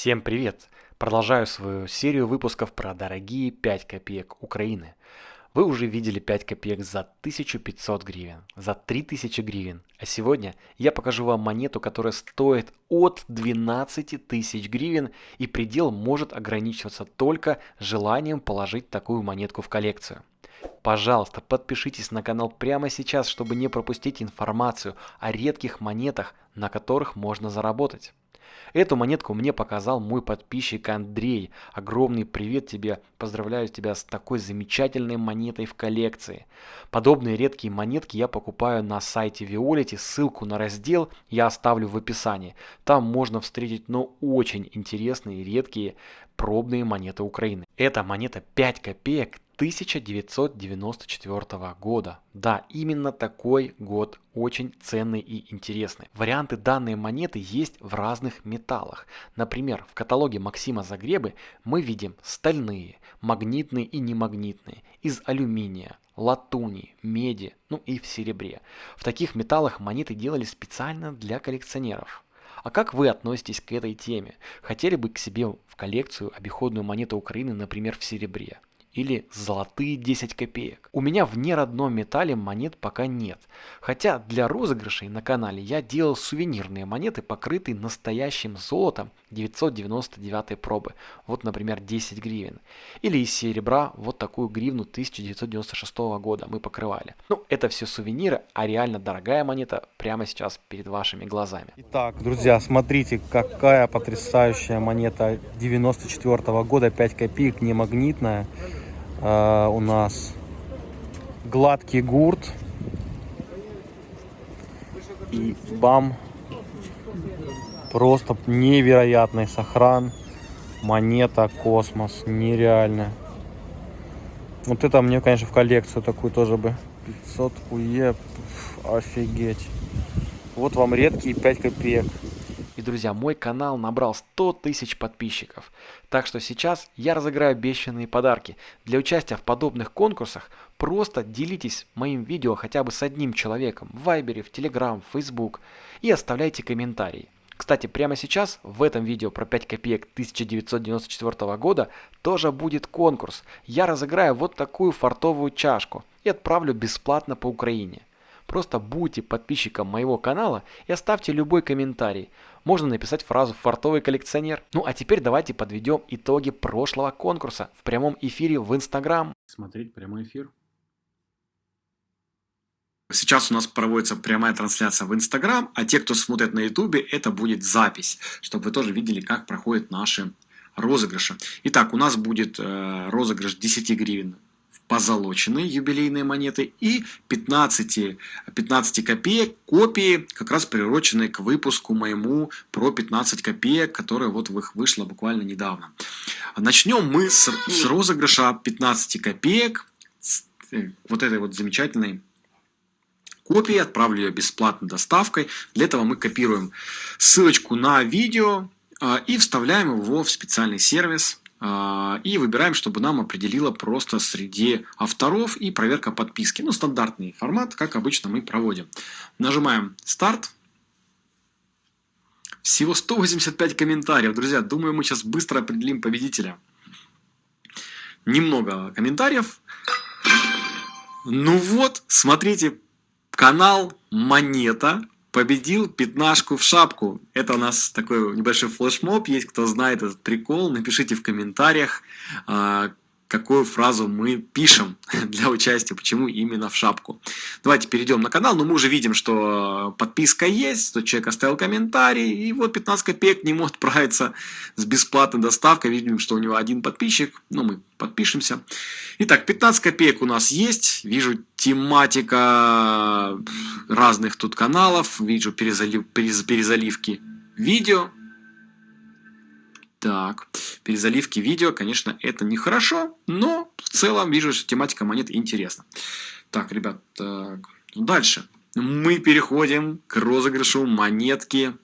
Всем привет! Продолжаю свою серию выпусков про дорогие 5 копеек Украины. Вы уже видели 5 копеек за 1500 гривен, за 3000 гривен. А сегодня я покажу вам монету, которая стоит от 12 тысяч гривен и предел может ограничиваться только желанием положить такую монетку в коллекцию. Пожалуйста, подпишитесь на канал прямо сейчас, чтобы не пропустить информацию о редких монетах, на которых можно заработать. Эту монетку мне показал мой подписчик Андрей. Огромный привет тебе, поздравляю тебя с такой замечательной монетой в коллекции. Подобные редкие монетки я покупаю на сайте Violet, ссылку на раздел я оставлю в описании. Там можно встретить, но ну, очень интересные редкие пробные монеты Украины. Эта монета 5 копеек 1994 года. Да, именно такой год очень ценный и интересный. Варианты данной монеты есть в разных металлах. Например, в каталоге Максима Загребы мы видим стальные, магнитные и немагнитные, из алюминия, латуни, меди, ну и в серебре. В таких металлах монеты делали специально для коллекционеров. А как вы относитесь к этой теме? Хотели бы к себе в коллекцию обиходную монету Украины, например, в серебре? Или золотые 10 копеек. У меня в неродном металле монет пока нет. Хотя для розыгрышей на канале я делал сувенирные монеты, покрытые настоящим золотом 999 пробы. Вот, например, 10 гривен. Или из серебра вот такую гривну 1996 года мы покрывали. Ну, это все сувениры, а реально дорогая монета прямо сейчас перед вашими глазами. Итак, друзья, смотрите, какая потрясающая монета 94 года, 5 копеек, не магнитная. Uh, у нас гладкий гурт. И бам. Просто невероятный сохран. Монета космос нереально. Вот это мне конечно в коллекцию такую тоже бы. 500 уе офигеть. Вот вам редкие 5 копеек и, друзья, мой канал набрал 100 тысяч подписчиков. Так что сейчас я разыграю обещанные подарки. Для участия в подобных конкурсах просто делитесь моим видео хотя бы с одним человеком в Вайбере, в Телеграм, в Facebook и оставляйте комментарии. Кстати, прямо сейчас в этом видео про 5 копеек 1994 года тоже будет конкурс. Я разыграю вот такую фартовую чашку и отправлю бесплатно по Украине. Просто будьте подписчиком моего канала и оставьте любой комментарий. Можно написать фразу «фартовый коллекционер». Ну а теперь давайте подведем итоги прошлого конкурса в прямом эфире в Инстаграм. Смотреть прямой эфир. Сейчас у нас проводится прямая трансляция в Инстаграм, а те, кто смотрит на Ютубе, это будет запись, чтобы вы тоже видели, как проходят наши розыгрыши. Итак, у нас будет э, розыгрыш 10 гривен позолоченные юбилейные монеты и 15, 15 копеек копии, как раз приуроченные к выпуску моему про 15 копеек, которая вот вышла буквально недавно. Начнем мы с, с розыгрыша 15 копеек, с, э, вот этой вот замечательной копии, отправлю ее бесплатной доставкой. Для этого мы копируем ссылочку на видео э, и вставляем его в специальный сервис и выбираем, чтобы нам определило просто среди авторов и проверка подписки. Ну, стандартный формат, как обычно мы проводим. Нажимаем «Старт». Всего 185 комментариев. Друзья, думаю, мы сейчас быстро определим победителя. Немного комментариев. Ну вот, смотрите, канал Монета победил пятнашку в шапку. Это у нас такой небольшой флешмоб есть, кто знает этот прикол, напишите в комментариях, а, какую фразу мы пишем для участия, почему именно в шапку. Давайте перейдем на канал, но мы уже видим, что подписка есть, что человек оставил комментарий, и вот 15 копеек не может отправиться с бесплатной доставкой, видим, что у него один подписчик, ну мы подпишемся. Итак, 15 копеек у нас есть, вижу тематика разных тут каналов, вижу перезалив, перезаливки видео, так, перезаливки видео, конечно, это нехорошо, но в целом вижу, что тематика монет интересна. Так, ребят, так, дальше. Мы переходим к розыгрышу монетки,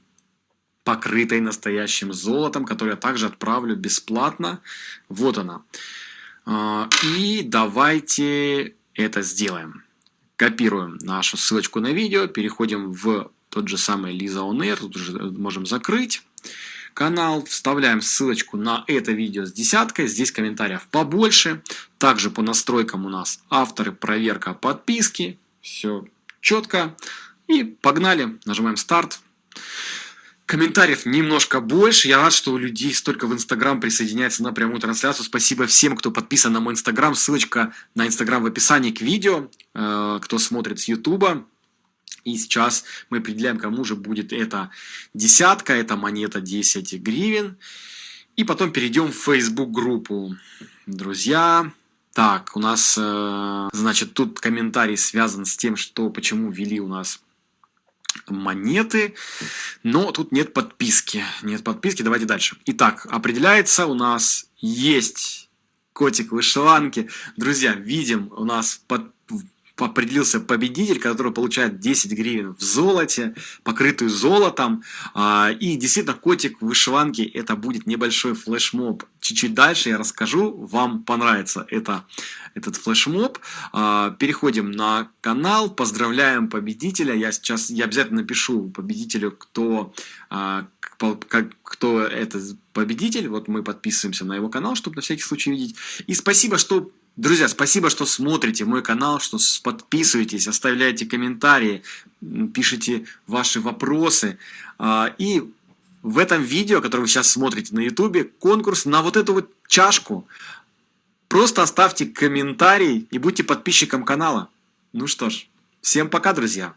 покрытой настоящим золотом, которую я также отправлю бесплатно. Вот она. А, и давайте это сделаем. Копируем нашу ссылочку на видео, переходим в тот же самый Lisa On Air, тут уже можем закрыть. Канал, вставляем ссылочку на это видео с десяткой, здесь комментариев побольше. Также по настройкам у нас авторы, проверка, подписки, все четко. И погнали, нажимаем старт. Комментариев немножко больше. Я рад, что у людей столько в Инстаграм присоединяется на прямую трансляцию. Спасибо всем, кто подписан на мой Инстаграм. Ссылочка на Инстаграм в описании к видео, э, кто смотрит с Ютуба. И сейчас мы определяем, кому же будет эта десятка, эта монета 10 гривен. И потом перейдем в Facebook группу. Друзья, так, у нас, э, значит, тут комментарий связан с тем, что почему ввели у нас монеты, но тут нет подписки. Нет подписки, давайте дальше. Итак, определяется у нас есть котик вышиванки. Друзья, видим, у нас под определился победитель, который получает 10 гривен в золоте, покрытую золотом. А, и действительно, котик в вышиванке это будет небольшой флешмоб. Чуть-чуть дальше я расскажу, вам понравится это, этот флешмоб. А, переходим на канал, поздравляем победителя. Я сейчас я обязательно напишу победителю, кто а, кто это победитель. Вот мы подписываемся на его канал, чтобы на всякий случай видеть. И спасибо, что Друзья, спасибо, что смотрите мой канал, что подписываетесь, оставляете комментарии, пишите ваши вопросы. А, и в этом видео, которое вы сейчас смотрите на ютубе, конкурс на вот эту вот чашку. Просто оставьте комментарий и будьте подписчиком канала. Ну что ж, всем пока, друзья!